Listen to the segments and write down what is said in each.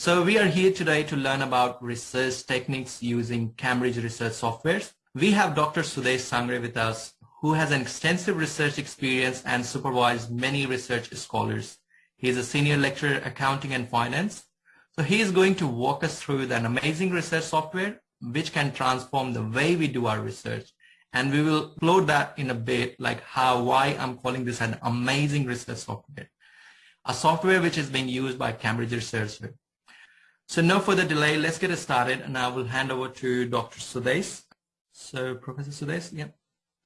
So we are here today to learn about research techniques using Cambridge Research Softwares. We have Dr. Sudesh Sangre with us, who has an extensive research experience and supervised many research scholars. He is a senior lecturer accounting and finance. So he is going to walk us through an amazing research software which can transform the way we do our research. And we will explore that in a bit, like how, why I'm calling this an amazing research software. A software which is being used by Cambridge Research. So no further delay, let's get it started and I will hand over to Dr. Sudesh. So Professor Sudesh, yeah.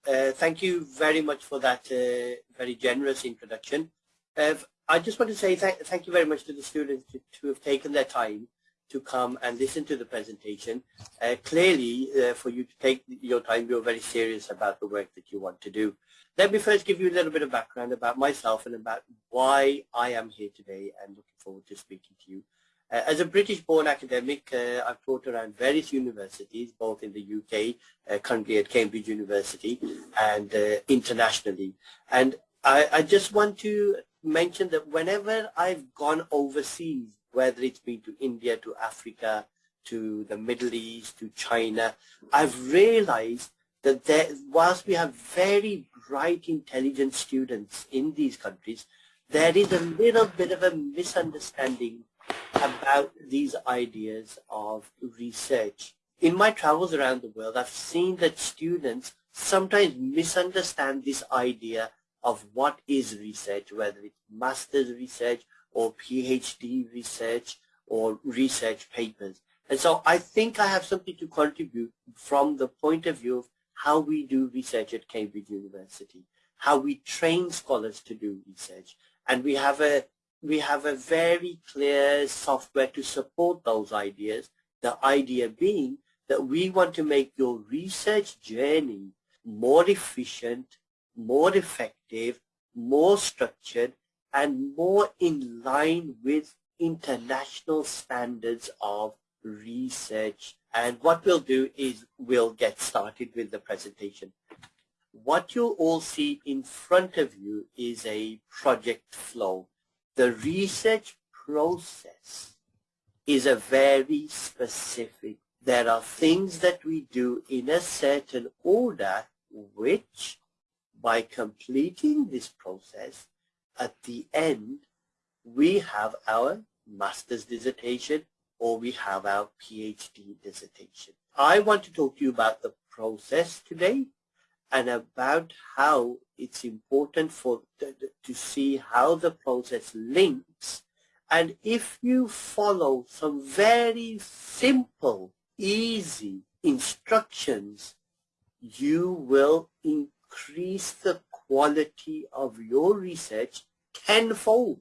Uh, thank you very much for that uh, very generous introduction. Uh, I just want to say th thank you very much to the students to, to, have taken their time to come and listen to the presentation. Uh, clearly, uh, for you to take your time, you're very serious about the work that you want to do. Let me first give you a little bit of background about myself and about why I am here today and looking forward to speaking to you. Uh, as a British-born academic, uh, I've taught around various universities, both in the UK, uh, currently at Cambridge University, and uh, internationally. And I, I, just want to mention that whenever I've gone overseas, whether it's been to India, to Africa, to the Middle East, to China, I've realized that there, whilst we have very bright, intelligent students in these countries, there is a little bit of a misunderstanding about these ideas of research. In my travels around the world, I've seen that students sometimes misunderstand this idea of what is research, whether it's master's research or PhD research or research papers. And so I think I have something to contribute from the point of view of how we do research at Cambridge University, how we train scholars to do research. And we have a we have a very clear software to support those ideas. The idea being that we want to make your research journey more efficient, more effective, more structured, and more in line with international standards of research. And what we'll do is we'll get started with the presentation. What you'll all see in front of you is a project flow the research process is a very specific. There are things that we do in a certain order which by completing this process at the end we have our master's dissertation or we have our PhD dissertation. I want to talk to you about the process today and about how it's important for to see how the process links. And if you follow some very simple easy instructions you will increase the quality of your research tenfold.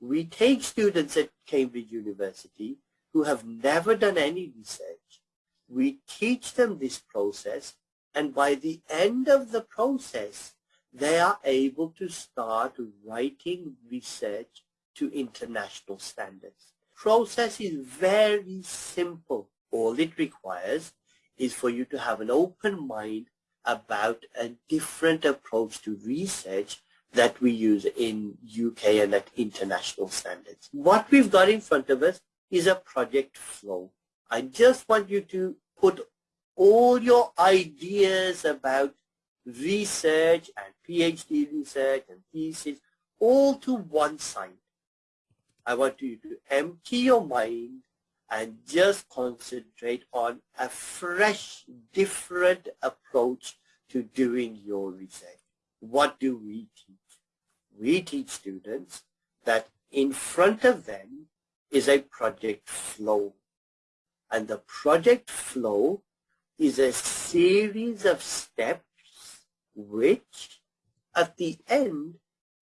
We take students at Cambridge University who have never done any research. We teach them this process and by the end of the process, they are able to start writing research to international standards. Process is very simple. All it requires is for you to have an open mind about a different approach to research that we use in UK and at international standards. What we've got in front of us is a project flow. I just want you to put all your ideas about research and PhD research and thesis all to one side. I want you to empty your mind and just concentrate on a fresh, different approach to doing your research. What do we teach? We teach students that in front of them is a project flow. And the project flow is a series of steps which at the end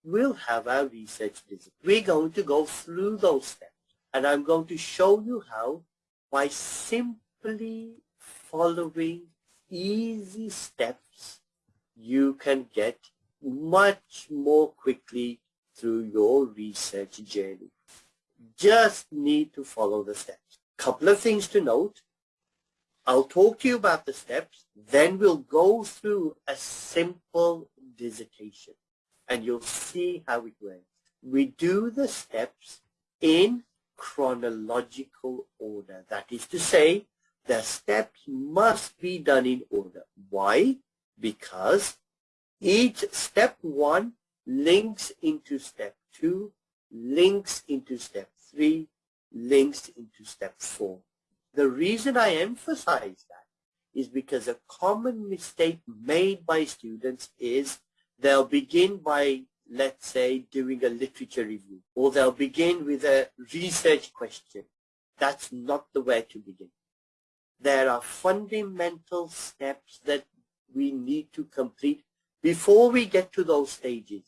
will have our research visit. We're going to go through those steps and I'm going to show you how by simply following easy steps you can get much more quickly through your research journey. Just need to follow the steps. Couple of things to note. I'll talk to you about the steps, then we'll go through a simple dissertation and you'll see how it works. We do the steps in chronological order. That is to say, the steps must be done in order. Why? Because each step one links into step two, links into step three, links into step four. The reason I emphasize that is because a common mistake made by students is they'll begin by, let's say, doing a literature review, or they'll begin with a research question. That's not the way to begin. There are fundamental steps that we need to complete before we get to those stages.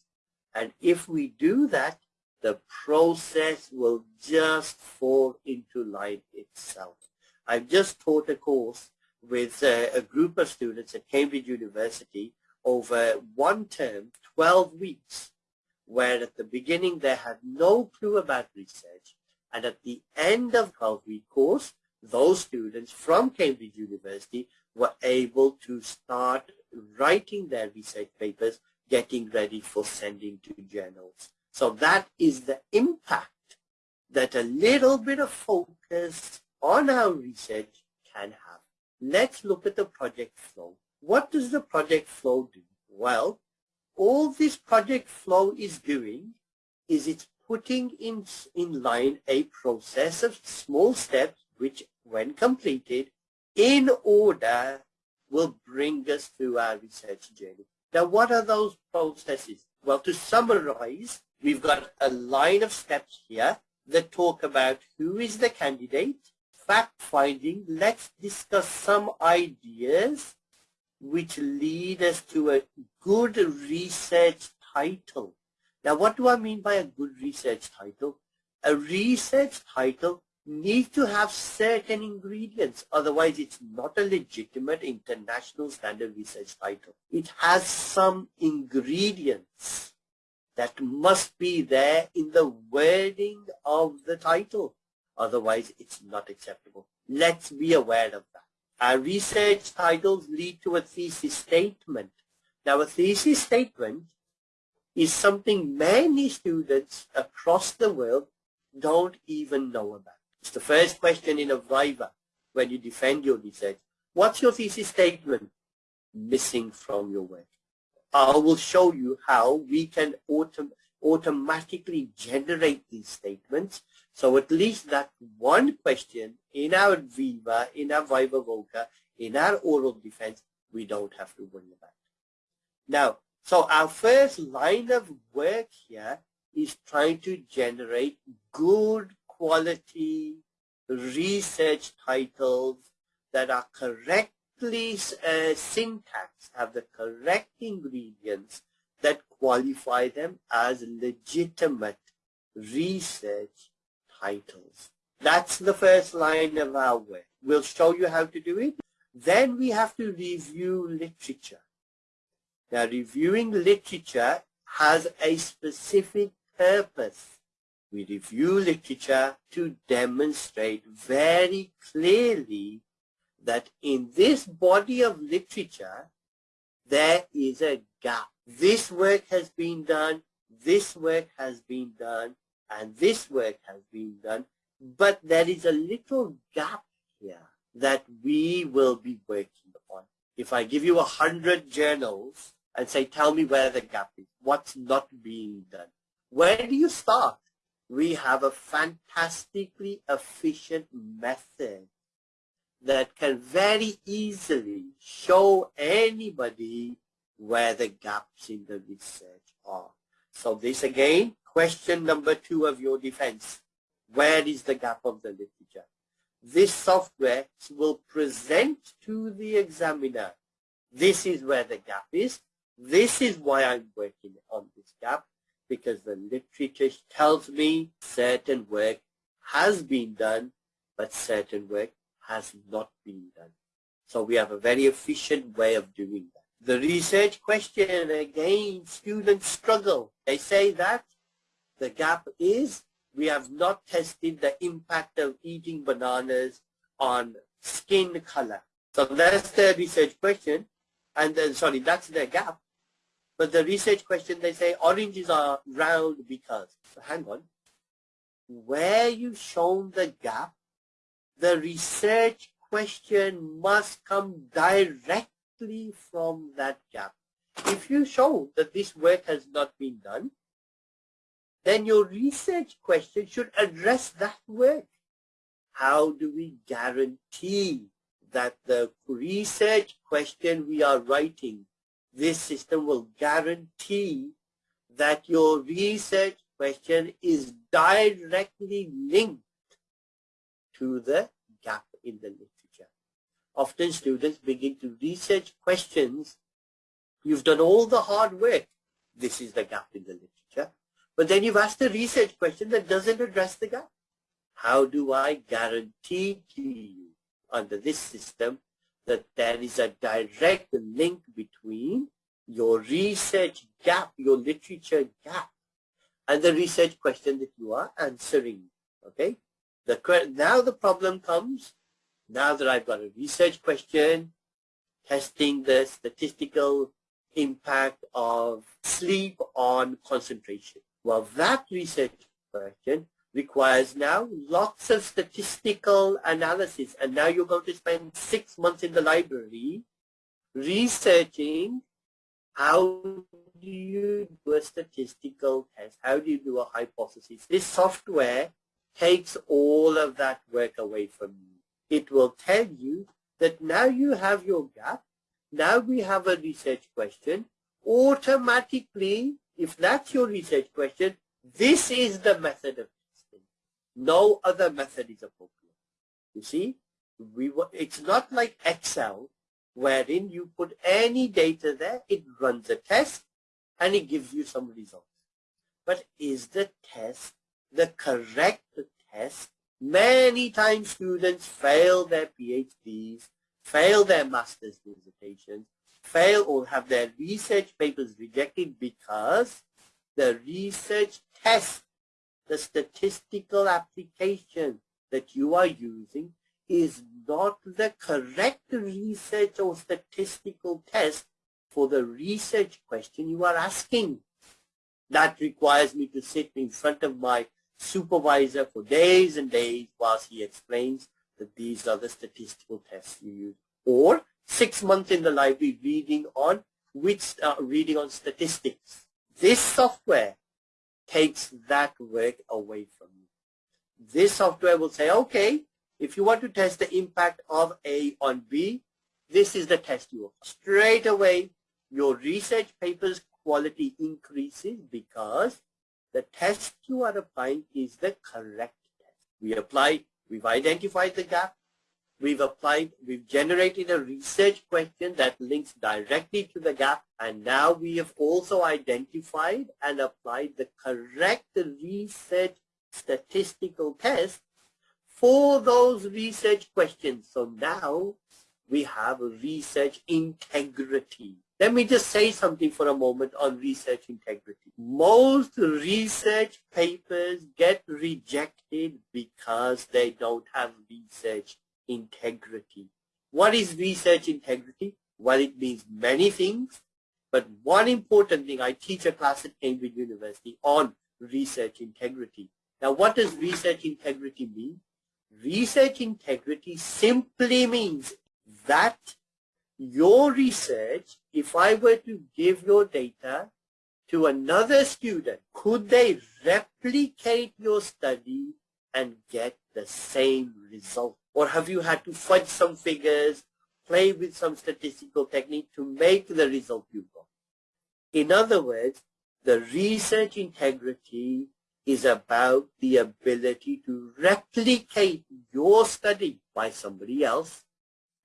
And if we do that, the process will just fall into line itself. I've just taught a course with uh, a group of students at Cambridge University over one term, 12 weeks, where at the beginning they had no clue about research, and at the end of 12-week course, those students from Cambridge University were able to start writing their research papers, getting ready for sending to journals. So that is the impact that a little bit of focus on our research can have. Let's look at the project flow. What does the project flow do? Well, all this project flow is doing is it's putting in, in line a process of small steps which, when completed, in order, will bring us through our research journey. Now, what are those processes? Well, to summarize, we've got a line of steps here that talk about who is the candidate, fact-finding. Let's discuss some ideas which lead us to a good research title. Now, what do I mean by a good research title? A research title needs to have certain ingredients. Otherwise, it's not a legitimate international standard research title. It has some ingredients that must be there in the wording of the title. Otherwise, it's not acceptable. Let's be aware of that. Our research titles lead to a thesis statement. Now, a thesis statement is something many students across the world don't even know about. It's the first question in a Viva when you defend your research. What's your thesis statement missing from your work? I will show you how we can autom automatically generate these statements. So at least that one question in our Viva, in our Viva Voce, in our oral defense, we don't have to worry about. Now, so our first line of work here is trying to generate good quality research titles that are correct uh, syntax have the correct ingredients that qualify them as legitimate research titles. That's the first line of our work. We'll show you how to do it. Then we have to review literature. Now, reviewing literature has a specific purpose. We review literature to demonstrate very clearly that in this body of literature, there is a gap. This work has been done, this work has been done, and this work has been done, but there is a little gap here that we will be working upon. If I give you a hundred journals and say, tell me where the gap is, what's not being done, where do you start? We have a fantastically efficient method that can very easily show anybody where the gaps in the research are. So this again, question number two of your defense. Where is the gap of the literature? This software will present to the examiner. This is where the gap is. This is why I'm working on this gap because the literature tells me certain work has been done, but certain work has not been done. So we have a very efficient way of doing that. The research question, again, students struggle. They say that the gap is we have not tested the impact of eating bananas on skin color. So that's the research question. And then, sorry, that's the gap. But the research question, they say oranges are round because. So hang on. where you've shown the gap, the research question must come directly from that gap. If you show that this work has not been done, then your research question should address that work. How do we guarantee that the research question we are writing, this system will guarantee that your research question is directly linked to the gap in the literature. Often students begin to research questions. You've done all the hard work. This is the gap in the literature. But then you've asked a research question that doesn't address the gap. How do I guarantee to you under this system that there is a direct link between your research gap, your literature gap, and the research question that you are answering. Okay. The now the problem comes. Now that I've got a research question, testing the statistical impact of sleep on concentration. Well, that research question requires now lots of statistical analysis. And now you're going to spend six months in the library researching how do you do a statistical test? How do you do a hypothesis? This software takes all of that work away from you. It will tell you that now you have your gap. Now we have a research question. Automatically, if that's your research question, this is the method of testing. no other method is appropriate. You see, we it's not like Excel wherein you put any data there, it runs a test and it gives you some results. But is the test the correct test? Many times students fail their PhDs, fail their master's dissertations, fail or have their research papers rejected because the research test the statistical application that you are using is not the correct research or statistical test for the research question you are asking. That requires me to sit in front of my supervisor for days and days whilst he explains that these are the statistical tests you use. Or six months in the library reading on which uh, reading on statistics. This software takes that work away from you. This software will say, okay, if you want to test the impact of A on B, this is the test you apply. Straight away, your research paper's quality increases because the test you are applying is the correct test. We apply, we've identified the gap, We've applied, we've generated a research question that links directly to the gap and now we have also identified and applied the correct research statistical test for those research questions. So now we have research integrity. Let me just say something for a moment on research integrity. Most research papers get rejected because they don't have research integrity. What is research integrity? Well, it means many things, but one important thing, I teach a class at Cambridge University on research integrity. Now, what does research integrity mean? Research integrity simply means that your research, if I were to give your data to another student, could they replicate your study and get the same result? Or have you had to fudge some figures, play with some statistical technique to make the result you got? In other words, the research integrity is about the ability to replicate your study by somebody else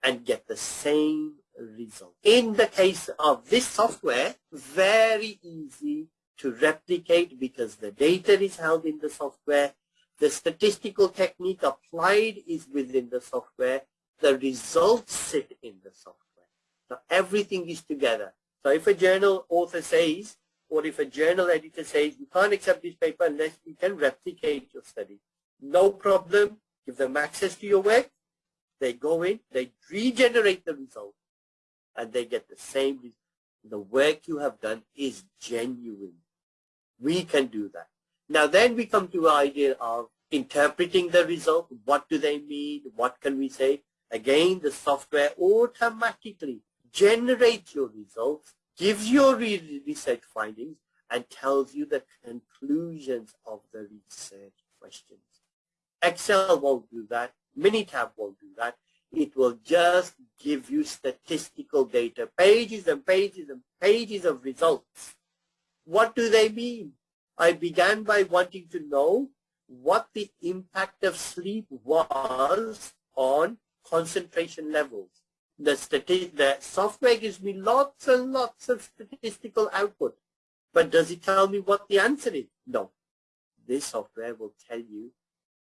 and get the same result. In the case of this software, very easy to replicate because the data is held in the software the statistical technique applied is within the software. The results sit in the software. So everything is together. So if a journal author says, or if a journal editor says, you can't accept this paper unless you can replicate your study. No problem. Give them access to your work. They go in, they regenerate the result, and they get the same result. The work you have done is genuine. We can do that. Now then we come to the idea of interpreting the result. What do they mean? What can we say? Again, the software automatically generates your results, gives your research findings, and tells you the conclusions of the research questions. Excel won't do that. Minitab won't do that. It will just give you statistical data, pages and pages and pages of results. What do they mean? I began by wanting to know what the impact of sleep was on concentration levels. The, the software gives me lots and lots of statistical output. But does it tell me what the answer is? No. This software will tell you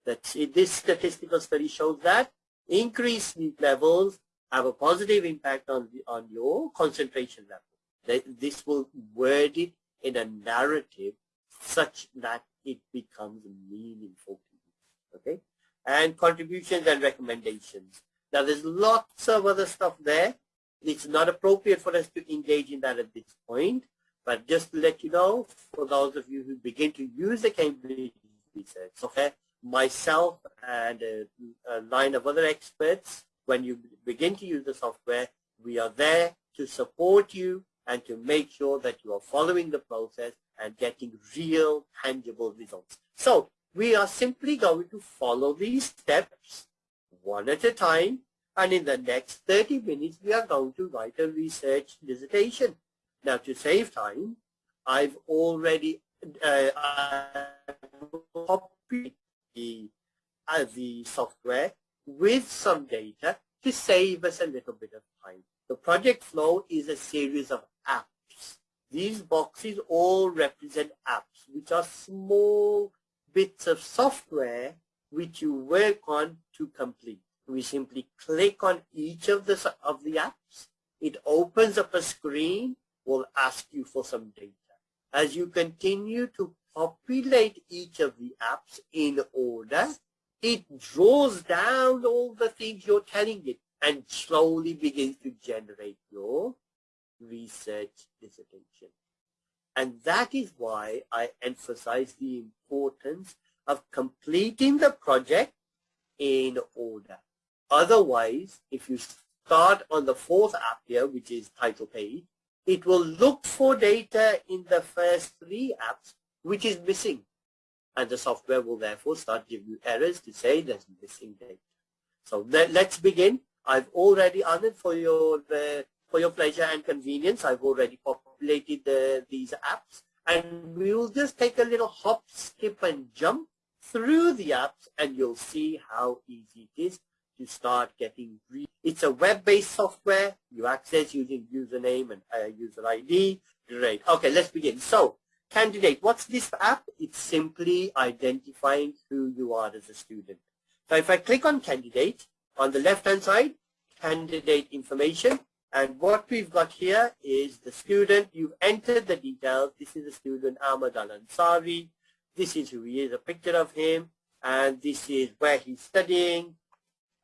that this statistical study shows that increased sleep levels have a positive impact on, the, on your concentration level. This will word it in a narrative such that it becomes meaningful to you. Okay? And contributions and recommendations. Now there's lots of other stuff there. It's not appropriate for us to engage in that at this point. But just to let you know, for those of you who begin to use the Cambridge research, okay, myself and a, a line of other experts, when you begin to use the software, we are there to support you and to make sure that you are following the process and getting real tangible results. So we are simply going to follow these steps one at a time and in the next 30 minutes we are going to write a research dissertation. Now to save time, I've already uh, copied the, uh, the software with some data to save us a little bit of time. The project flow is a series of these boxes all represent apps, which are small bits of software which you work on to complete. We simply click on each of the, of the apps. It opens up a screen, will ask you for some data. As you continue to populate each of the apps in order, it draws down all the things you're telling it and slowly begins to generate your research dissertation. And that is why I emphasize the importance of completing the project in order. Otherwise, if you start on the fourth app here, which is title page, it will look for data in the first three apps, which is missing. And the software will therefore start giving you errors to say there's missing data. So let, us begin. I've already honored for your uh, for your pleasure and convenience. I've already populated the, these apps and we will just take a little hop, skip and jump through the apps and you'll see how easy it is to start getting It's a web-based software. You access using username and uh, user ID. Great. Okay, let's begin. So, candidate, what's this app? It's simply identifying who you are as a student. So if I click on candidate, on the left-hand side, candidate information, and what we've got here is the student. You've entered the details. This is the student Ahmad Al-Ansari. This is who he is, a picture of him. And this is where he's studying.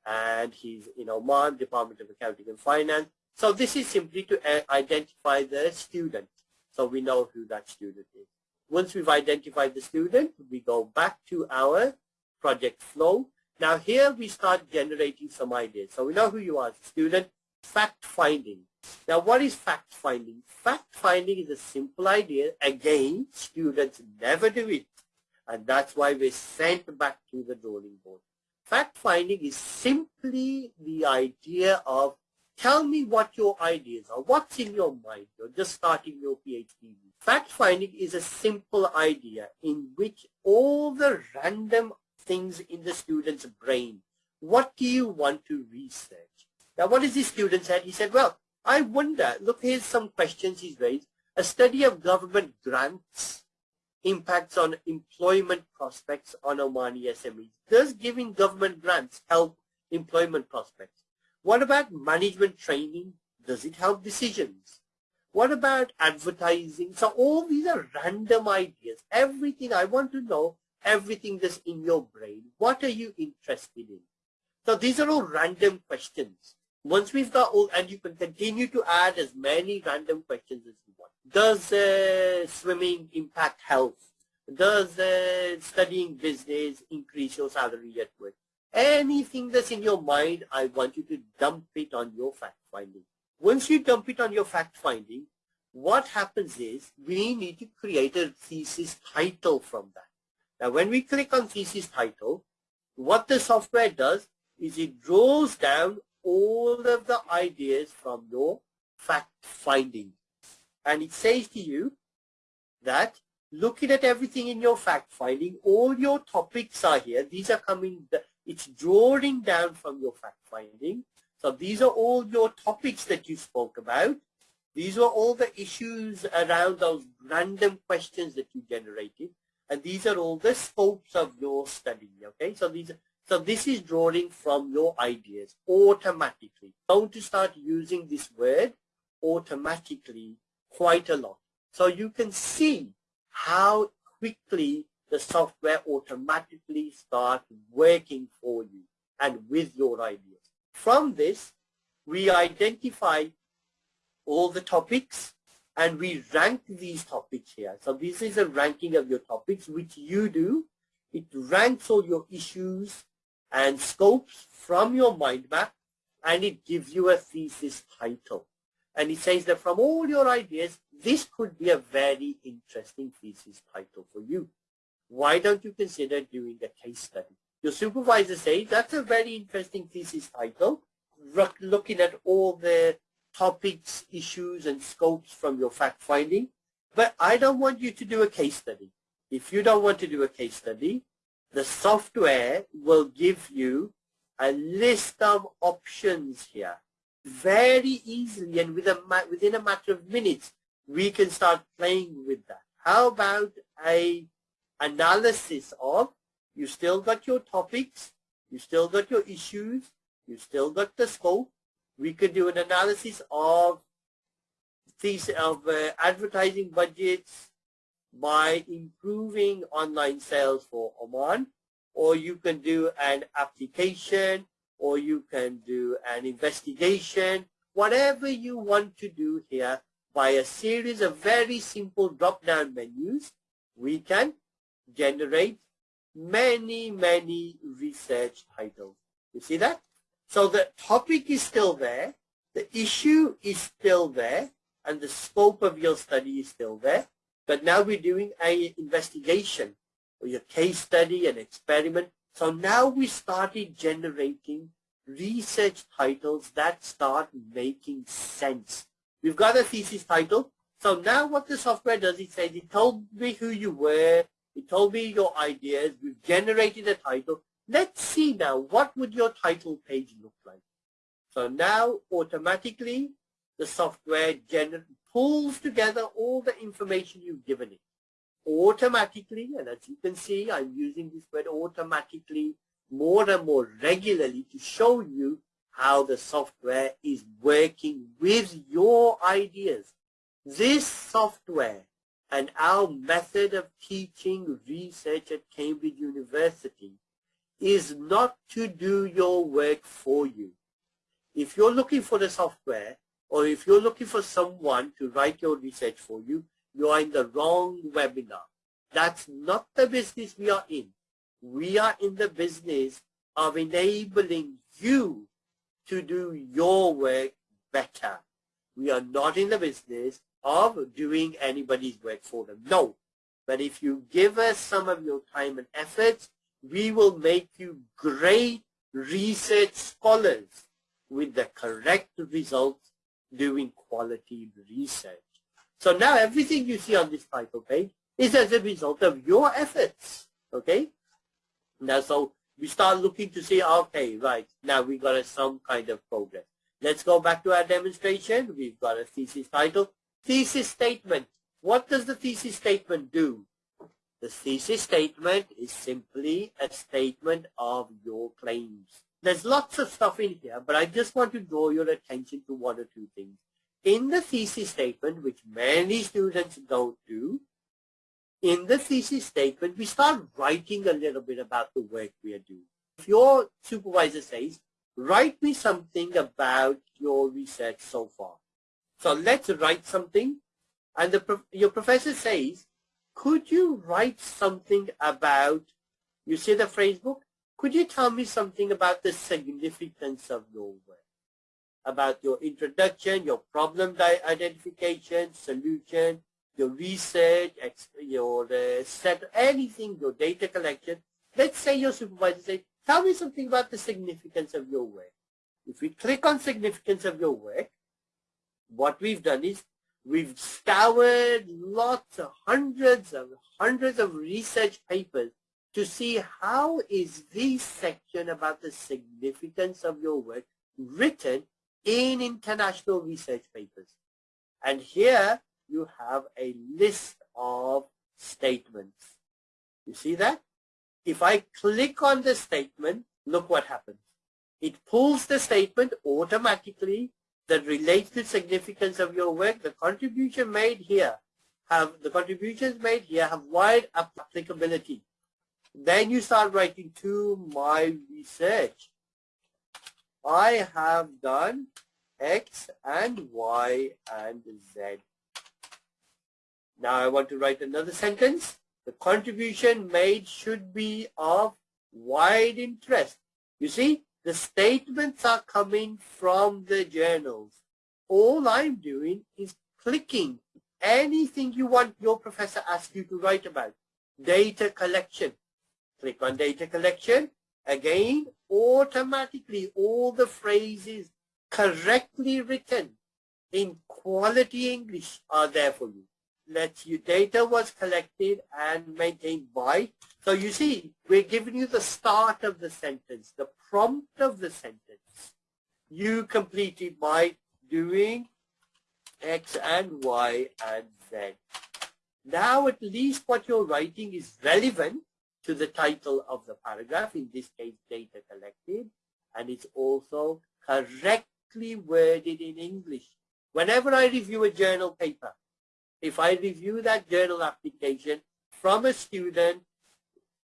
And he's in Oman, Department of Accounting and Finance. So this is simply to uh, identify the student. So we know who that student is. Once we've identified the student, we go back to our project flow. Now here we start generating some ideas. So we know who you are as a student fact finding. Now what is fact finding? Fact finding is a simple idea. Again, students never do it. And that's why we're sent back to the drawing board. Fact finding is simply the idea of tell me what your ideas are. What's in your mind? You're just starting your PhD. Fact finding is a simple idea in which all the random things in the student's brain, what do you want to research? Now, what is the student said? He said, well, I wonder, look, here's some questions he's raised. A study of government grants impacts on employment prospects on Omani SMEs. Does giving government grants help employment prospects? What about management training? Does it help decisions? What about advertising? So all these are random ideas. Everything I want to know, everything that's in your brain. What are you interested in? So these are all random questions. Once we've got all, and you can continue to add as many random questions as you want. Does uh, swimming impact health? Does uh, studying business increase your salary at work? Anything that's in your mind, I want you to dump it on your fact finding. Once you dump it on your fact finding, what happens is we need to create a thesis title from that. Now, when we click on thesis title, what the software does is it draws down all of the ideas from your fact finding. And it says to you that looking at everything in your fact finding, all your topics are here. These are coming, it's drawing down from your fact finding. So these are all your topics that you spoke about. These are all the issues around those random questions that you generated. And these are all the scopes of your study. Okay, so these so this is drawing from your ideas automatically. Going to start using this word automatically quite a lot. So you can see how quickly the software automatically starts working for you and with your ideas. From this, we identify all the topics and we rank these topics here. So this is a ranking of your topics, which you do. It ranks all your issues and scopes from your mind map and it gives you a thesis title. And it says that from all your ideas, this could be a very interesting thesis title for you. Why don't you consider doing a case study? Your supervisor says that's a very interesting thesis title, looking at all the topics, issues, and scopes from your fact finding. But I don't want you to do a case study. If you don't want to do a case study, the software will give you a list of options here very easily and with a, within a matter of minutes we can start playing with that. How about a analysis of you still got your topics, you still got your issues, you still got the scope. We could do an analysis of these of uh, advertising budgets by improving online sales for Oman, or you can do an application or you can do an investigation, whatever you want to do here by a series of very simple drop-down menus, we can generate many, many research titles. You see that? So the topic is still there, the issue is still there, and the scope of your study is still there. But now we're doing an investigation or your case study, an experiment, so now we started generating research titles that start making sense. We've got a thesis title. So now what the software does, it says, it told me who you were, it told me your ideas, we've generated a title. Let's see now, what would your title page look like? So now automatically the software pulls together all the information you've given it automatically, and as you can see, I'm using this word automatically more and more regularly to show you how the software is working with your ideas. This software and our method of teaching research at Cambridge University is not to do your work for you. If you're looking for the software or if you're looking for someone to write your research for you, you are in the wrong webinar. That's not the business we are in. We are in the business of enabling you to do your work better. We are not in the business of doing anybody's work for them. No. But if you give us some of your time and efforts, we will make you great research scholars with the correct results doing quality research. So now everything you see on this title page is as a result of your efforts. Okay? Now, so we start looking to see, okay, right, now we got some kind of progress. Let's go back to our demonstration. We've got a thesis title. Thesis statement. What does the thesis statement do? The thesis statement is simply a statement of your claims. There's lots of stuff in here, but I just want to draw your attention to one or two things in the thesis statement, which many students don't do, in the thesis statement, we start writing a little bit about the work we are doing. If your supervisor says, write me something about your research so far. So let's write something. And the, your professor says, could you write something about, you see the phrase book? Could you tell me something about the significance of your work? About your introduction, your problem identification, solution, your research, your uh, set, anything, your data collection. Let's say your supervisor says, tell me something about the significance of your work. If we click on significance of your work, what we've done is we've scoured lots of hundreds of hundreds of research papers to see how is this section about the significance of your work written in international research papers. And here you have a list of statements. You see that? If I click on the statement, look what happens. It pulls the statement automatically that relates to significance of your work. The contribution made here have the contributions made here have wide applicability. Then you start writing to my research. I have done X and Y and Z. Now I want to write another sentence. The contribution made should be of wide interest. You see, the statements are coming from the journals. All I'm doing is clicking anything you want your professor asks you to write about. Data collection. Click on data collection. Again, automatically all the phrases correctly written in quality English are there for you that your data was collected and maintained by. So you see, we're giving you the start of the sentence, the prompt of the sentence. You complete it by doing X and Y and Z. Now at least what you're writing is relevant to the title of the paragraph, in this case data collected, and it's also correctly worded in English. Whenever I review a journal paper, if I review that journal application from a student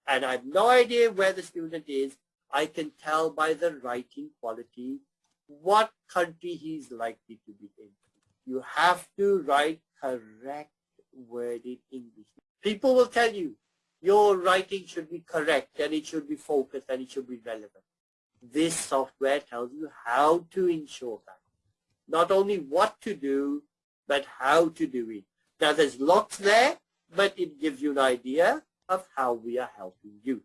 and I have no idea where the student is, I can tell by the writing quality what country he's likely to be in. You have to write correct worded English. People will tell you your writing should be correct and it should be focused and it should be relevant. This software tells you how to ensure that. Not only what to do, but how to do it. Now there's lots there, but it gives you an idea of how we are helping you.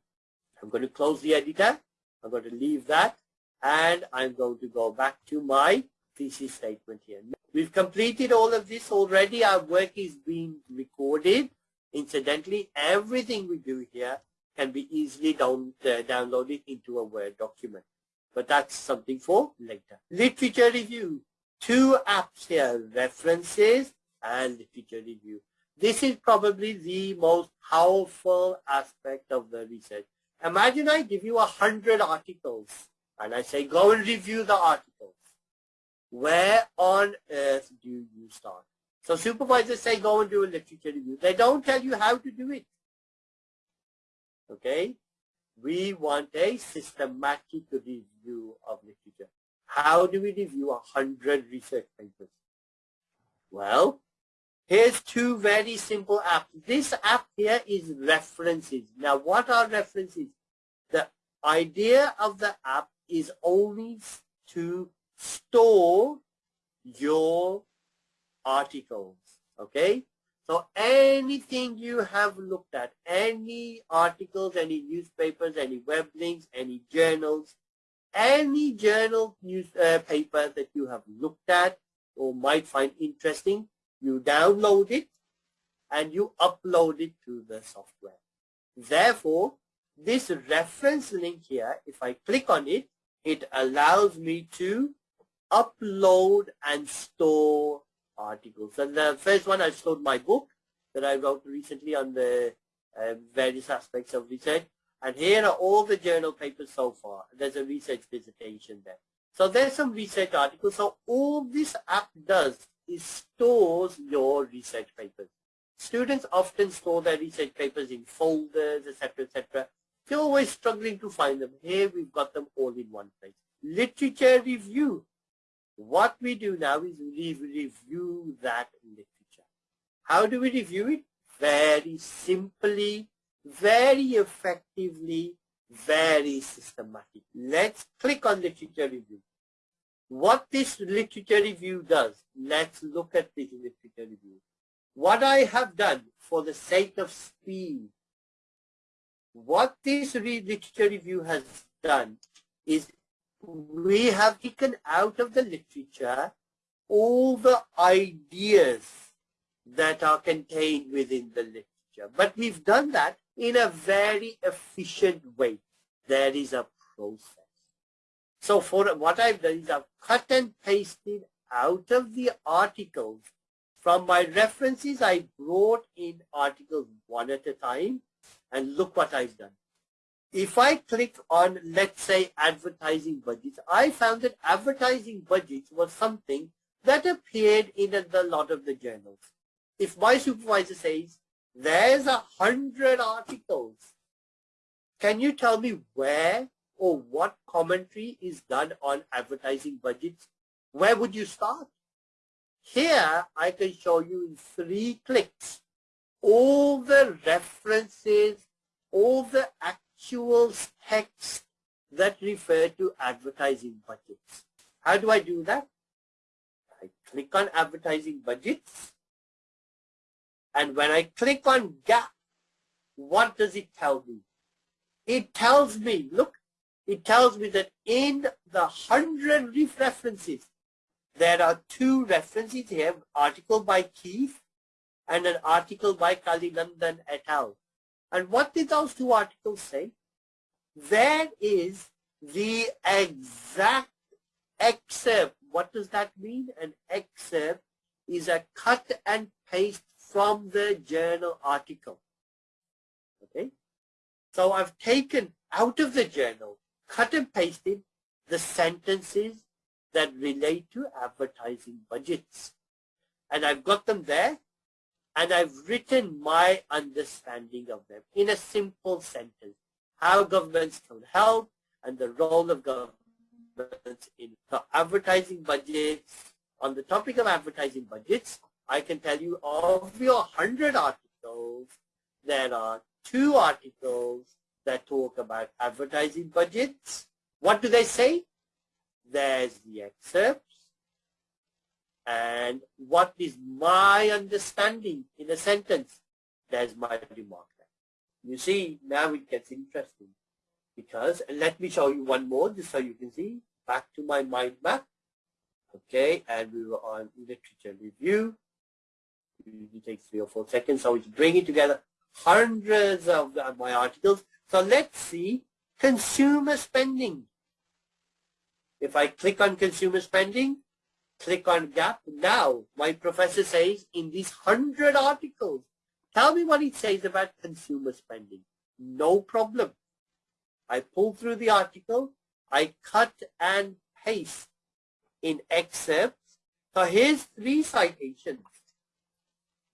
I'm going to close the editor. I'm going to leave that and I'm going to go back to my thesis statement here. We've completed all of this already. Our work is being recorded. Incidentally, everything we do here can be easily down, uh, downloaded into a Word document. But that's something for later. Literature review. Two apps here, references and literature review. This is probably the most powerful aspect of the research. Imagine I give you a hundred articles and I say go and review the articles. Where on earth do you start? So supervisors say go and do a literature review. They don't tell you how to do it. Okay? We want a systematic review of literature. How do we review a hundred research papers? Well, Here's two very simple apps. This app here is references. Now, what are references? The idea of the app is only to store your articles. Okay? So anything you have looked at, any articles, any newspapers, any web links, any journals, any journal newspaper uh, that you have looked at or might find interesting, you download it and you upload it to the software. Therefore, this reference link here, if I click on it, it allows me to upload and store articles. And the first one I stored my book that I wrote recently on the uh, various aspects of research. And here are all the journal papers so far. There's a research dissertation there. So there's some research articles. So all this app does is stores your research papers. Students often store their research papers in folders, etc., etc. They're always struggling to find them. Here we've got them all in one place. Literature review. What we do now is we review that literature. How do we review it? very simply, very effectively, very systematic. Let's click on literature review. What this literature review does, let's look at this literature review. What I have done for the sake of speed, what this literature review has done is we have taken out of the literature all the ideas that are contained within the literature. But we've done that in a very efficient way. There is a process. So for what I've done is I've cut and pasted out of the articles from my references, I brought in articles one at a time and look what I've done. If I click on, let's say, advertising budgets, I found that advertising budgets was something that appeared in a lot of the journals. If my supervisor says, there's a hundred articles, can you tell me where or what commentary is done on advertising budgets? Where would you start? Here, I can show you in three clicks all the references, all the actual text that refer to advertising budgets. How do I do that? I click on advertising budgets. And when I click on gap, what does it tell me? It tells me, look, it tells me that in the hundred references, there are two references here, article by Keith and an article by Kalinandan et al. And what did those two articles say? There is the exact excerpt. What does that mean? An excerpt is a cut and paste from the journal article. Okay? So I've taken out of the journal, cut and pasted the sentences that relate to advertising budgets. And I've got them there and I've written my understanding of them in a simple sentence. How governments can help and the role of governments in the advertising budgets. On the topic of advertising budgets, I can tell you of your 100 articles, there are two articles that talk about advertising budgets. What do they say? There's the excerpts. And what is my understanding in a sentence? There's my remark there. You see, now it gets interesting. Because, let me show you one more just so you can see. Back to my mind map. Okay, and we were on literature review. It takes three or four seconds. So it's bringing together hundreds of my articles. So let's see consumer spending. If I click on consumer spending, click on gap. Now, my professor says in these 100 articles, tell me what he says about consumer spending. No problem. I pull through the article, I cut and paste in excerpts. So here's three citations.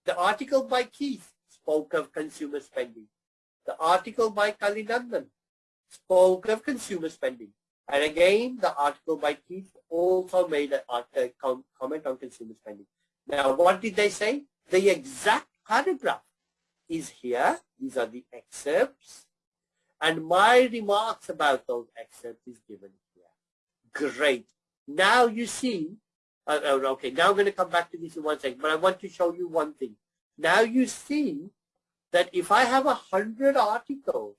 The article by Keith spoke of consumer spending. The article by Kalinandan spoke of consumer spending. And again, the article by Keith also made a, comment on consumer spending. Now, what did they say? The exact paragraph is here. These are the excerpts. And my remarks about those excerpts is given here. Great. Now you see, uh, uh okay, now I'm going to come back to this in one second, but I want to show you one thing. Now you see that if I have a hundred articles,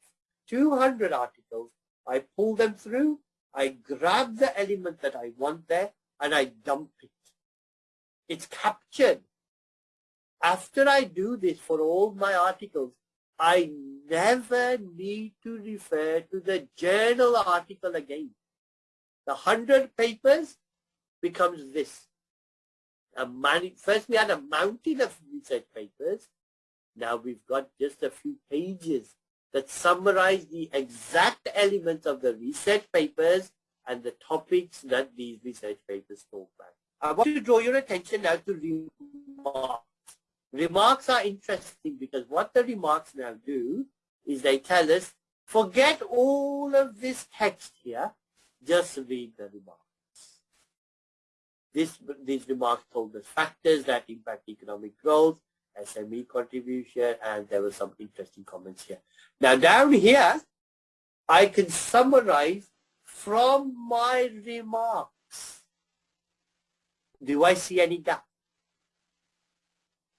200 articles, I pull them through, I grab the element that I want there, and I dump it. It's captured. After I do this for all my articles, I never need to refer to the journal article again. The 100 papers becomes this. First we had a mountain of research papers. Now we've got just a few pages that summarize the exact elements of the research papers and the topics that these research papers talk about. I want to draw your attention now to remarks. Remarks are interesting because what the remarks now do is they tell us, forget all of this text here, just read the remarks. This, these remarks told us factors that impact economic growth, SME contribution, and there were some interesting comments here. Now down here, I can summarize from my remarks. Do I see any gap?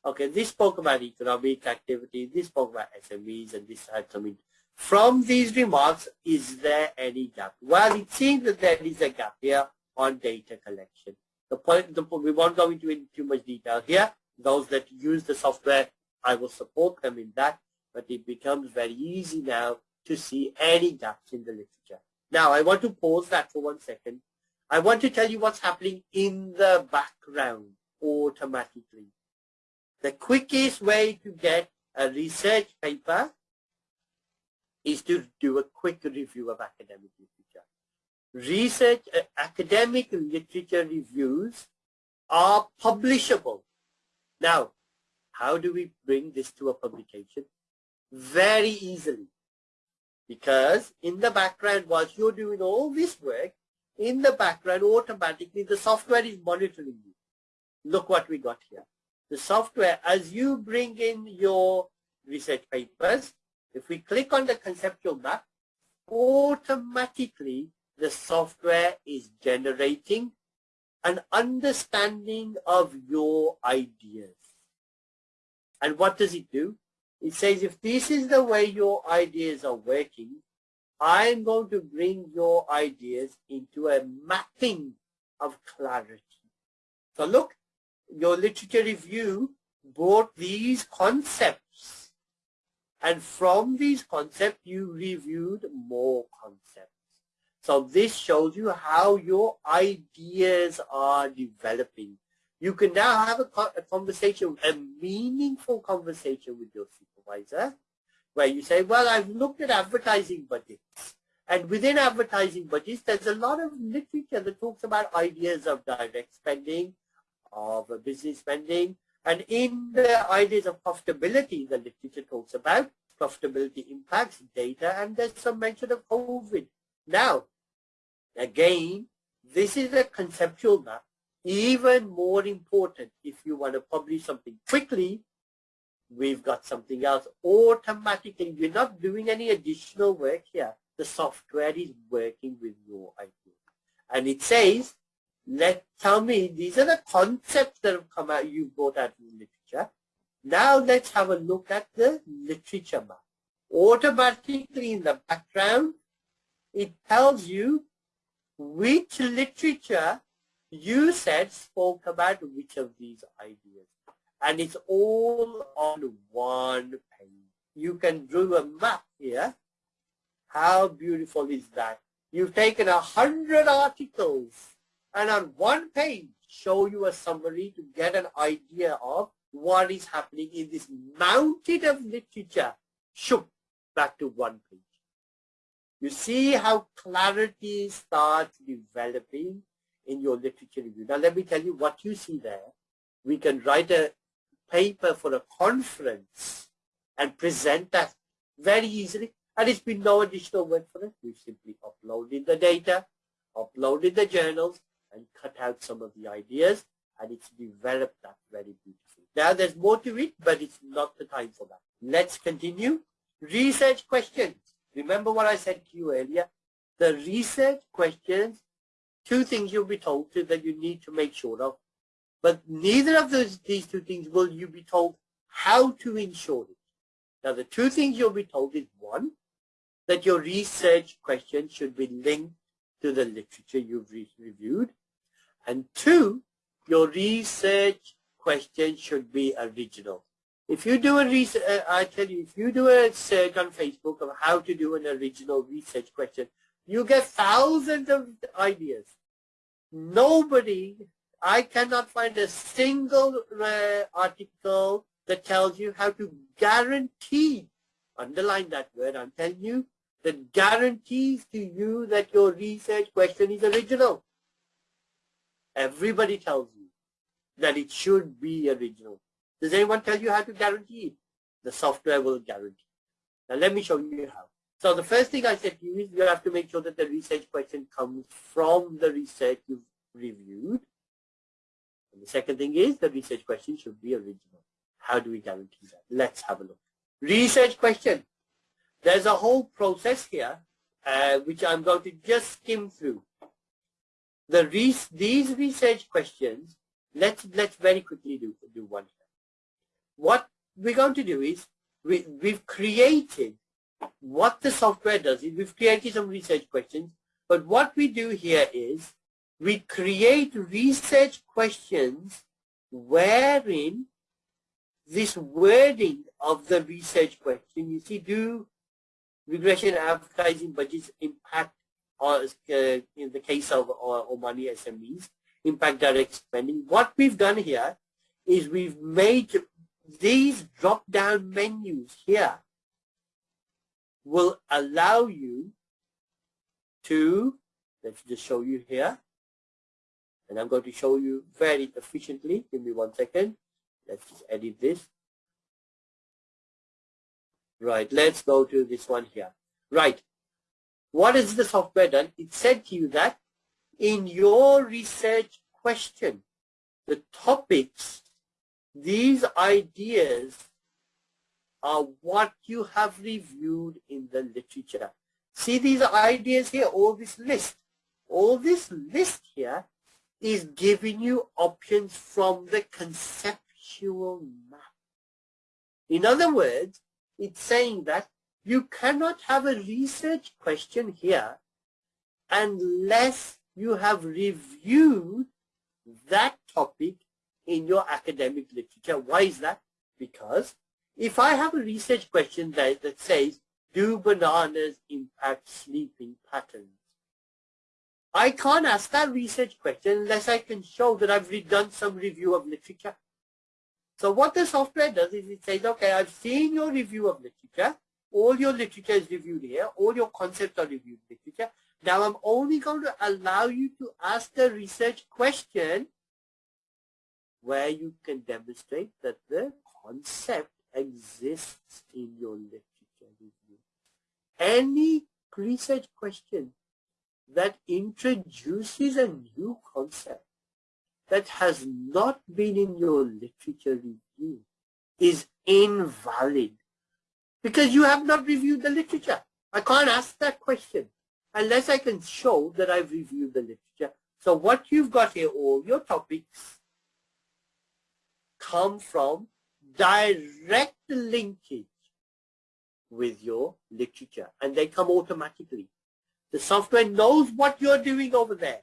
Okay, this spoke about economic activity, this spoke about SMEs, and this had some. From these remarks, is there any gap? Well, it seems that there is a gap here on data collection. The point, the we won't go into in too much detail here. Those that use the software, I will support them in that, but it becomes very easy now to see any gaps in the literature. Now, I want to pause that for one second. I want to tell you what's happening in the background automatically. The quickest way to get a research paper is to do a quick review of academic literature. Research, uh, academic literature reviews are publishable. Now, how do we bring this to a publication? Very easily. Because in the background, whilst you're doing all this work, in the background, automatically the software is monitoring you. Look what we got here. The software, as you bring in your research papers, if we click on the conceptual map, automatically the software is generating an understanding of your ideas. And what does it do? It says if this is the way your ideas are working, I'm going to bring your ideas into a mapping of clarity. So look, your literature review brought these concepts. And from these concepts, you reviewed more concepts. So this shows you how your ideas are developing. You can now have a, conversation, a meaningful conversation with your supervisor, where you say, well, I've looked at advertising budgets. And within advertising budgets, there's a lot of literature that talks about ideas of direct spending, of business spending. And in the ideas of profitability, the literature talks about profitability impacts, data, and there's some mention of COVID. Now, again, this is a conceptual map. Even more important, if you want to publish something quickly, we've got something else automatically. You're not doing any additional work here. The software is working with your idea. And it says let tell me these are the concepts that have come out you brought out in literature. Now let's have a look at the literature map. Automatically in the background, it tells you which literature you said spoke about which of these ideas. And it's all on one page. You can draw a map here. How beautiful is that? You've taken a hundred articles and on one page show you a summary to get an idea of what is happening in this mountain of literature shook back to one page. You see how clarity starts developing in your literature review. Now let me tell you what you see there. We can write a paper for a conference and present that very easily. And it's been no additional work for us. We've simply uploaded the data, uploaded the journals, and cut out some of the ideas and it's developed that very beautifully. Now there's more to it, but it's not the time for that. Let's continue. Research questions. Remember what I said to you earlier? The research questions, two things you'll be told to that you need to make sure of. But neither of those these two things will you be told how to ensure it. Now the two things you'll be told is one, that your research question should be linked to the literature you've re reviewed. And two, your research question should be original. If you do a research, uh, I tell you, if you do a search on Facebook of how to do an original research question, you get thousands of ideas. Nobody, I cannot find a single uh, article that tells you how to guarantee, underline that word, I'm telling you, that guarantees to you that your research question is original. Everybody tells you that it should be original. Does anyone tell you how to guarantee it? The software will guarantee. Now let me show you how. So the first thing I said to you is you have to make sure that the research question comes from the research you've reviewed. And the second thing is the research question should be original. How do we guarantee that? Let's have a look. Research question. There's a whole process here, uh, which I'm going to just skim through. The these research questions, let's let's very quickly do do one here. What we're going to do is we, we've created what the software does is we've created some research questions, but what we do here is we create research questions wherein this wording of the research question, you see, do regression advertising budgets impact, or uh, in the case of uh, Omani SMEs, impact direct spending? What we've done here is we've made these drop-down menus here will allow you to, let's just show you here, and I'm going to show you very efficiently. Give me one second. Let's just edit this. Right, let's go to this one here. Right, what has the software done? It said to you that in your research question, the topics, these ideas are what you have reviewed in the literature. See these ideas here, all this list. All this list here is giving you options from the conceptual map. In other words, it's saying that you cannot have a research question here unless you have reviewed that topic in your academic literature. Why is that? Because if I have a research question that, that says, do bananas impact sleeping patterns? I can't ask that research question unless I can show that I've done some review of literature. So what the software does is it says, okay, I've seen your review of literature. All your literature is reviewed here. All your concepts are reviewed in literature. Now I'm only going to allow you to ask the research question where you can demonstrate that the concept exists in your literature review. Any research question that introduces a new concept that has not been in your literature review is invalid because you have not reviewed the literature. I can't ask that question unless I can show that I've reviewed the literature. So what you've got here, all your topics come from direct linkage with your literature and they come automatically. The software knows what you're doing over there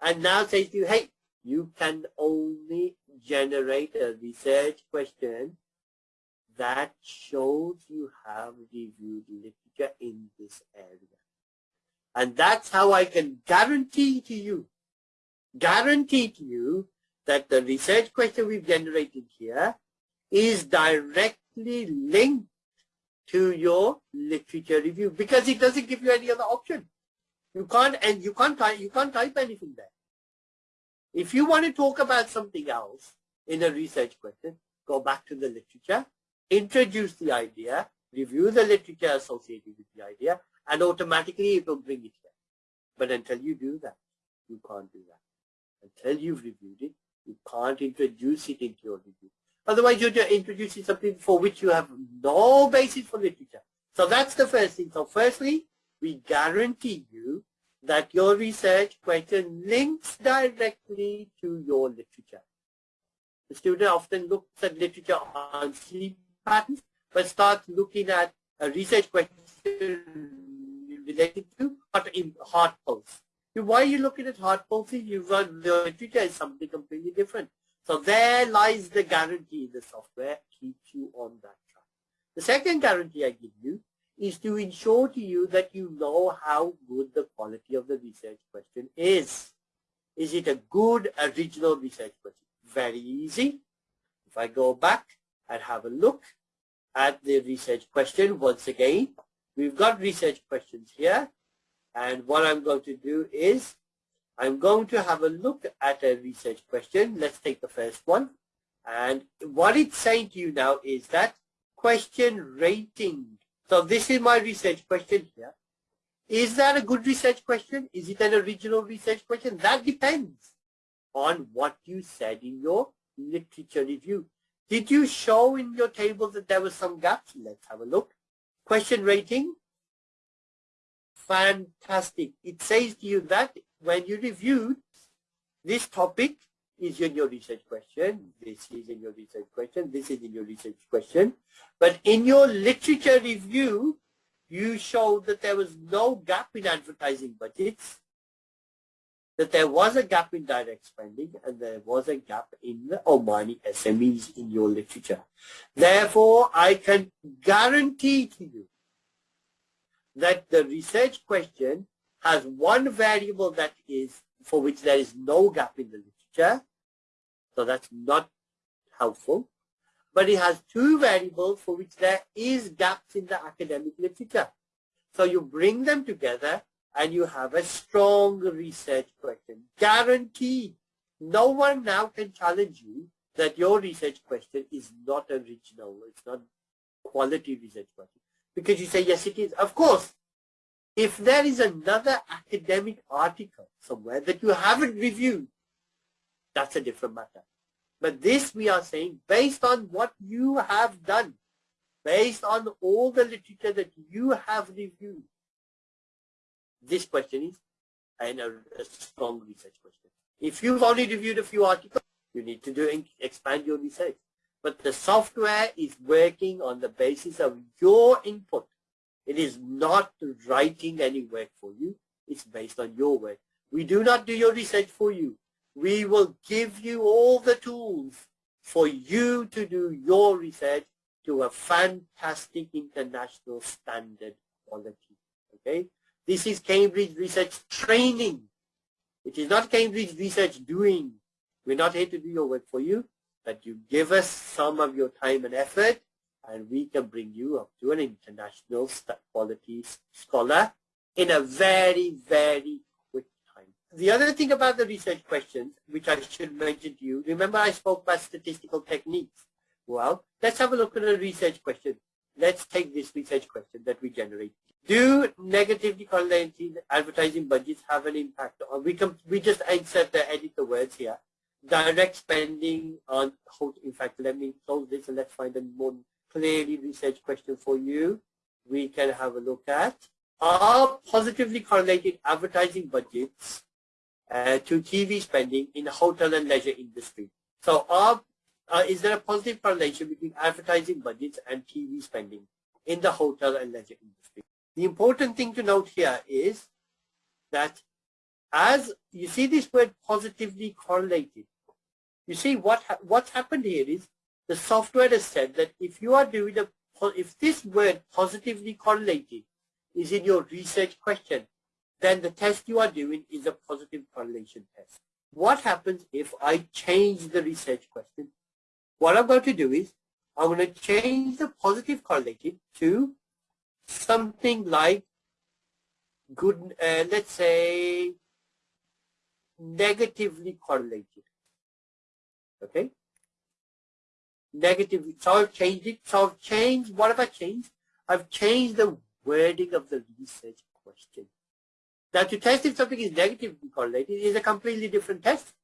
and now says to you, hey, you can only generate a research question that shows you have reviewed literature in this area. And that's how I can guarantee to you, guarantee to you that the research question we've generated here is directly linked to your literature review because it doesn't give you any other option. You can't, and you can't type, you can't type anything there. If you want to talk about something else in a research question, go back to the literature, introduce the idea, review the literature associated with the idea, and automatically it will bring it here. But until you do that, you can't do that. Until you've reviewed it, you can't introduce it into your review. Otherwise, you're introducing something for which you have no basis for literature. So that's the first thing. So firstly, we guarantee you that your research question links directly to your literature. The student often looks at literature on sleep patterns, but starts looking at a research question related to heart pulse. Why are you looking at heart pulse? You run the literature is something completely different. So there lies the guarantee the software keeps you on that track. The second guarantee I give you is to ensure to you that you know how good the quality of the research question is. Is it a good original research question? Very easy. If I go back and have a look at the research question once again, we've got research questions here. And what I'm going to do is I'm going to have a look at a research question. Let's take the first one. And what it's saying to you now is that question rating. So this is my research question here. Is that a good research question? Is it an original research question? That depends on what you said in your literature review. Did you show in your table that there were some gaps? Let's have a look. Question rating. Fantastic. It says to you that when you reviewed this topic is in your research question, this is in your research question, this is in your research question. But in your literature review, you showed that there was no gap in advertising budgets, that there was a gap in direct spending, and there was a gap in the Omani SMEs in your literature. Therefore, I can guarantee to you that the research question has one variable that is for which there is no gap in the literature, so that's not helpful but it has two variables for which there is gaps in the academic literature. So you bring them together and you have a strong research question. Guaranteed. No one now can challenge you that your research question is not original. It's not quality research question. Because you say, yes, it is. Of course, if there is another academic article somewhere that you haven't reviewed, that's a different matter. But this we are saying based on what you have done, based on all the literature that you have reviewed. This question is a, a strong research question. If you've only reviewed a few articles, you need to do expand your research. But the software is working on the basis of your input. It is not writing any work for you. It's based on your work. We do not do your research for you we will give you all the tools for you to do your research to a fantastic international standard quality. Okay, this is Cambridge Research training. It is not Cambridge Research doing. We're not here to do your work for you, but you give us some of your time and effort, and we can bring you up to an international quality scholar in a very, very quick time. the other thing about the research questions, which I should mention to you, remember I spoke about statistical techniques. Well, let's have a look at a research question. Let's take this research question that we generate. Do negatively correlated advertising budgets have an impact we, can, we just insert the edit the words here. Direct spending on, hotel. in fact, let me close this and let's find a more clearly research question for you. We can have a look at. Are positively correlated advertising budgets uh, to TV spending in the hotel and leisure industry. So are, uh, is there a positive correlation between advertising budgets and TV spending in the hotel and leisure industry? The important thing to note here is that as you see this word positively correlated, you see what ha what's happened here is the software has said that if you are doing a if this word positively correlated is in your research question, then the test you are doing is a positive correlation test. What happens if I change the research question? What I'm going to do is I'm going to change the positive correlated to something like good, uh, let's say negatively correlated. Okay? Negative, So I've changed it. So I've changed, what have I changed? I've changed the wording of the research question. Now to test if something is negatively correlated is a completely different test.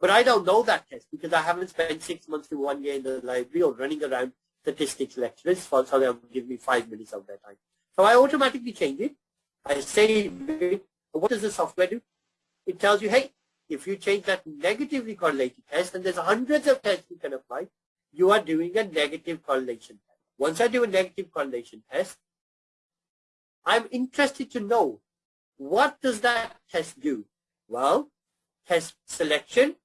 But I don't know that test because I haven't spent six months to one year in the library or running around statistics lectures so they'll give me five minutes of their time. So I automatically change it. I say, what does the software do? It tells you, hey, if you change that negatively correlated test, and there's hundreds of tests you can apply, you are doing a negative correlation test. Once I do a negative correlation test, I'm interested to know what does that test do? Well, test selection.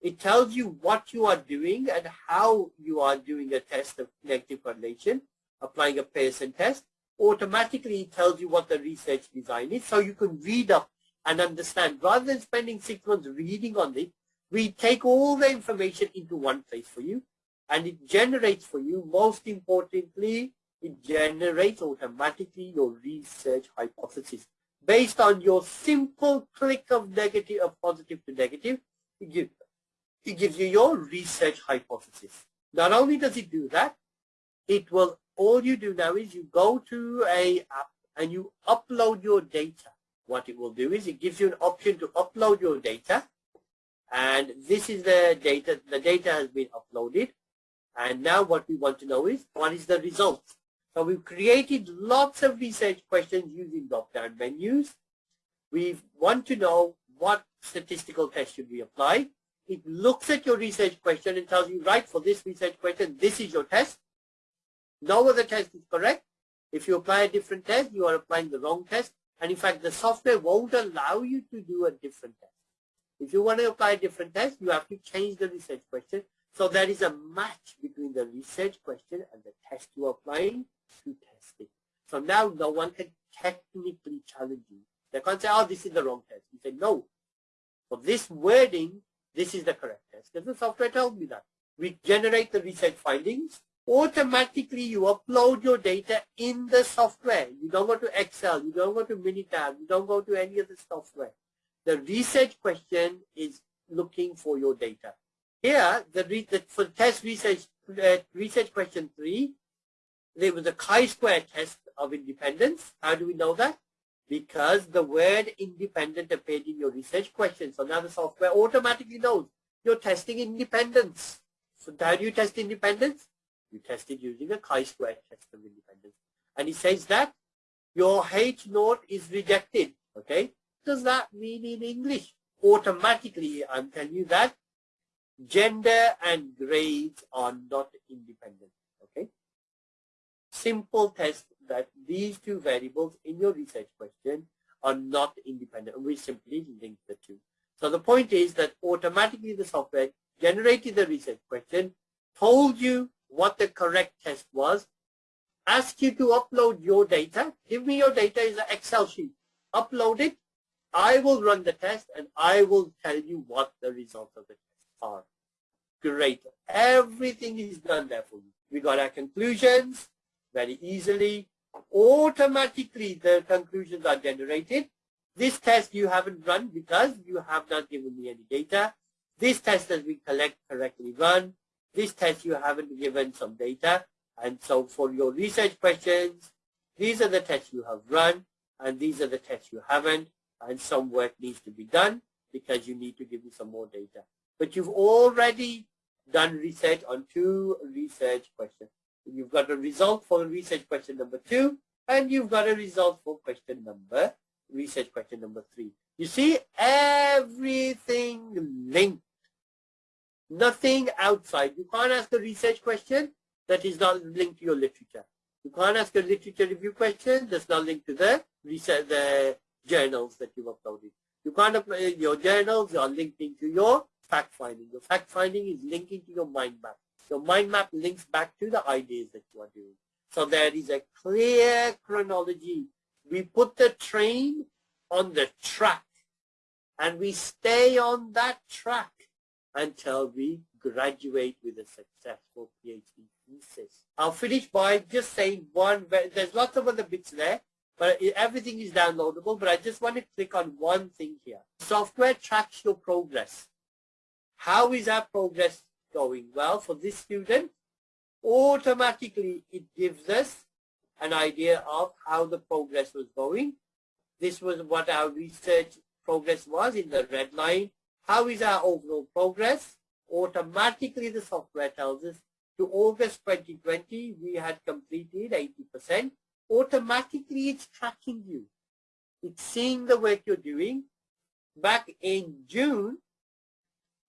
It tells you what you are doing and how you are doing a test of negative correlation, applying a Pearson test. Automatically, it tells you what the research design is, so you can read up and understand. Rather than spending six months reading on it, we take all the information into one place for you, and it generates for you, most importantly, it generates automatically your research hypothesis based on your simple click of negative of positive to negative, it, give, it gives you your research hypothesis. Not only does it do that, it will, all you do now is you go to a app and you upload your data. What it will do is it gives you an option to upload your data. And this is the data, the data has been uploaded. And now what we want to know is, what is the result? So we've created lots of research questions using drop-down menus. We want to know what statistical test should we apply. It looks at your research question and tells you, right, for this research question, this is your test. No other test is correct. If you apply a different test, you are applying the wrong test. And in fact, the software won't allow you to do a different test. If you want to apply a different test, you have to change the research question. So there is a match between the research question and the test you are applying to test it. So now no one can technically challenge you. They can't say, oh, this is the wrong test. You say, no. For this wording, this is the correct test. Because the software tells me that. We generate the research findings. Automatically, you upload your data in the software. You don't go to Excel. You don't go to Minitab. You don't go to any of the software. The research question is looking for your data. Here, the, the for test research uh, research question three, there was a chi-square test of independence. How do we know that? Because the word independent appeared in your research question. So now the software automatically knows you're testing independence. So how do you test independence? You test it using a chi-square test of independence. And it says that your H naught is rejected. Okay does that mean in English? Automatically, I'm telling you that gender and grades are not independent. Okay? Simple test that these two variables in your research question are not independent. We simply link the two. So the point is that automatically the software generated the research question, told you what the correct test was, ask you to upload your data. Give me your data is an Excel sheet. Upload it. I will run the test and I will tell you what the results of the test are. Great. Everything is done there for you. We got our conclusions very easily. Automatically the conclusions are generated. This test you haven't run because you have not given me any data. This test has been collect, correctly run. This test you haven't given some data. And so for your research questions, these are the tests you have run and these are the tests you haven't and some work needs to be done because you need to give me some more data. But you've already done research on two research questions. You've got a result for research question number two, and you've got a result for question number, research question number three. You see, everything linked. Nothing outside. You can't ask a research question that is not linked to your literature. You can't ask a literature review question that's not linked to the research, the journals that you've uploaded. You can't upload uh, your journals, are linked into your fact finding. Your fact finding is linking to your mind map. Your mind map links back to the ideas that you are doing. So there is a clear chronology. We put the train on the track and we stay on that track until we graduate with a successful PhD thesis. I'll finish by just saying one, there's lots of other bits there, but everything is downloadable. But I just want to click on one thing here. Software tracks your progress. How is our progress going? Well, for this student, automatically it gives us an idea of how the progress was going. This was what our research progress was in the red line. How is our overall progress? Automatically the software tells us to August 2020 we had completed 80% automatically it's tracking you. It's seeing the work you're doing. Back in June,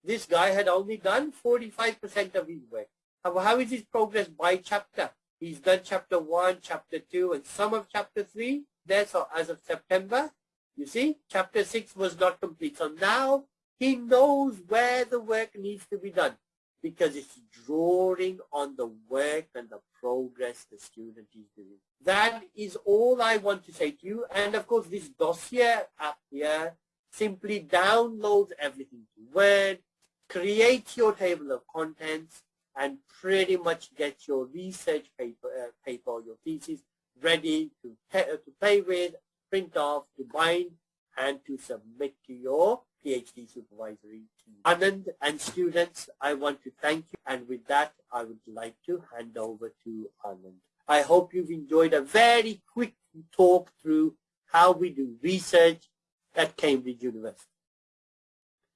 this guy had only done 45% of his work. How, how is his progress by chapter? He's done chapter 1, chapter 2, and some of chapter 3. There, so as of September, you see, chapter 6 was not complete. So now he knows where the work needs to be done because it's drawing on the work and the progress the student is doing. That is all I want to say to you. And of course, this dossier app here simply downloads everything to Word, creates your table of contents, and pretty much gets your research paper, uh, paper or your thesis ready to, to play with, print off, to bind, and to submit to your PhD supervisory team. Anand and students, I want to thank you. And with that, I would like to hand over to Anand. I hope you've enjoyed a very quick talk through how we do research at Cambridge University.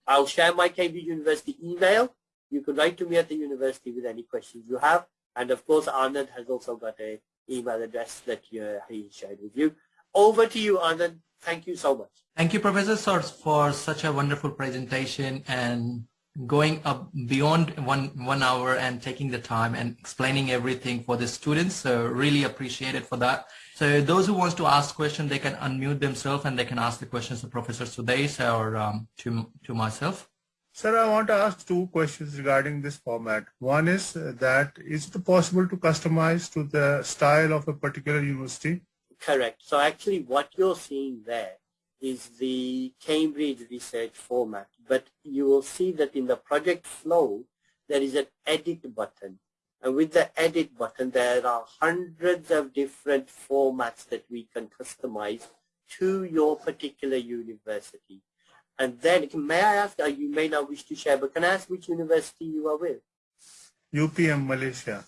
I'll share my Cambridge University email You can write to me at the university with any questions you have. And of course, Anand has also got an email address that uh, he shared with you. Over to you, Anand. Thank you so much. Thank you, Professor Sudais, for such a wonderful presentation and going up beyond one one hour and taking the time and explaining everything for the students. So really appreciate it for that. So those who wants to ask questions, they can unmute themselves and they can ask the questions to Professor Sudais or um, to to myself. Sir, I want to ask two questions regarding this format. One is that is it possible to customize to the style of a particular university? Correct. So actually what you're seeing there is the Cambridge research format, but you will see that in the project flow, there is an edit button. And with the edit button, there are hundreds of different formats that we can customize to your particular university. And then, may I ask, uh, you may not wish to share, but can I ask which university you are with? UPM Malaysia.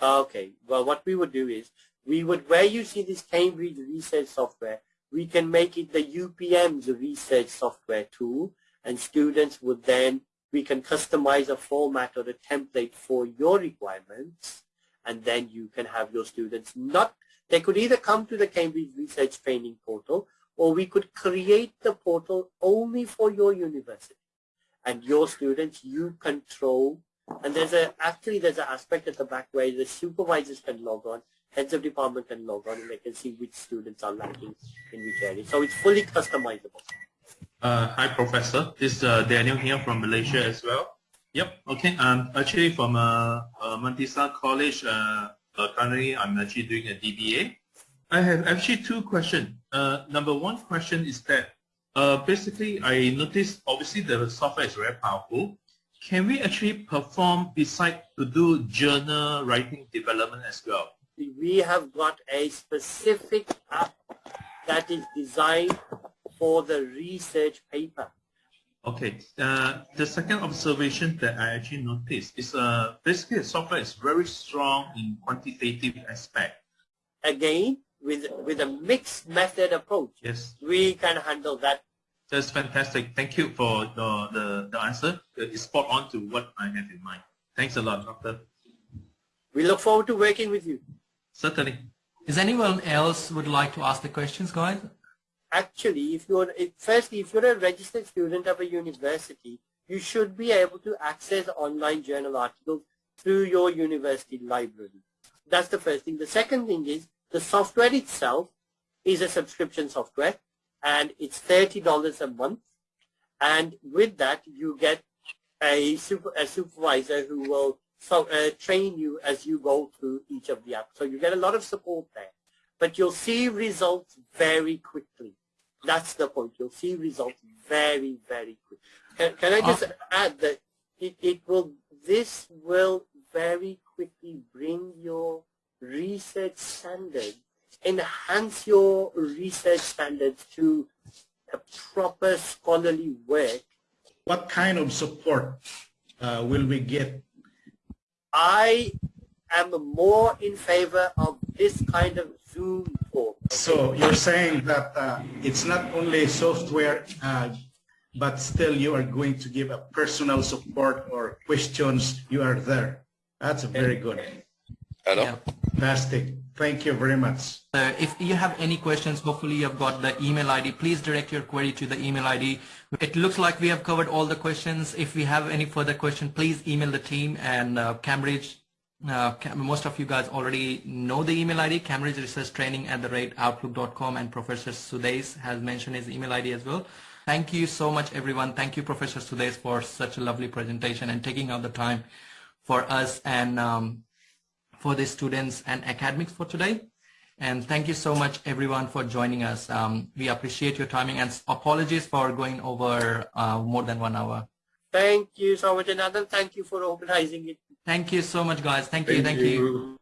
Okay, well what we would do is, we would, where you see this Cambridge research software, we can make it the UPM's research software tool and students would then, we can customize a format or a template for your requirements and then you can have your students not, they could either come to the Cambridge Research Training Portal or we could create the portal only for your university. And your students you control and there's a actually there's an aspect at the back where the supervisors can log on heads of department can log on and they can see which students are lacking in which area. So it's fully customizable. Uh, hi, Professor. This is uh, Daniel here from Malaysia as well. Yep. Okay. I'm actually from uh, uh, Mantisa College. Uh, uh, currently, I'm actually doing a DBA. I have actually two questions. Uh, number one question is that uh, basically I noticed obviously the software is very powerful. Can we actually perform beside to do journal writing development as well? We have got a specific app that is designed for the research paper. Okay. Uh, the second observation that I actually noticed is uh, basically the software is very strong in quantitative aspect. Again, with with a mixed method approach, yes, we can handle that. That's fantastic. Thank you for the, the, the answer. It's spot on to what I have in mind. Thanks a lot, Doctor. We look forward to working with you. Certainly. Is anyone else would like to ask the questions, guys? Actually, if you're firstly, if you're a registered student of a university, you should be able to access online journal articles through your university library. That's the first thing. The second thing is the software itself is a subscription software and it's $30 a month. And with that, you get a, super, a supervisor who will so, uh, train you as you go through each of the apps. So you get a lot of support there. But you'll see results very quickly. That's the point. You'll see results very, very quickly. Can, can I just uh, add that it, it will, this will very quickly bring your research standards, enhance your research standards to a proper scholarly work. What kind of support uh, will we get I am more in favor of this kind of Zoom talk. So you're saying that uh, it's not only software, uh, but still you are going to give a personal support or questions, you are there. That's very good. Hello? Yeah. Fantastic. Thank you very much. Uh, if you have any questions, hopefully you've got the email ID. Please direct your query to the email ID. It looks like we have covered all the questions. If we have any further question, please email the team and uh, Cambridge. Uh, most of you guys already know the email ID, Cambridge Research Training at the rate outlook.com and Professor Sudais has mentioned his email ID as well. Thank you so much everyone. Thank you Professor Sudais for such a lovely presentation and taking out the time for us and um, for the students and academics for today. And thank you so much everyone for joining us. Um, we appreciate your timing and apologies for going over uh, more than one hour. Thank you so much, Anand. Thank you for organizing it. Thank you so much, guys. Thank you. Thank, thank you. you.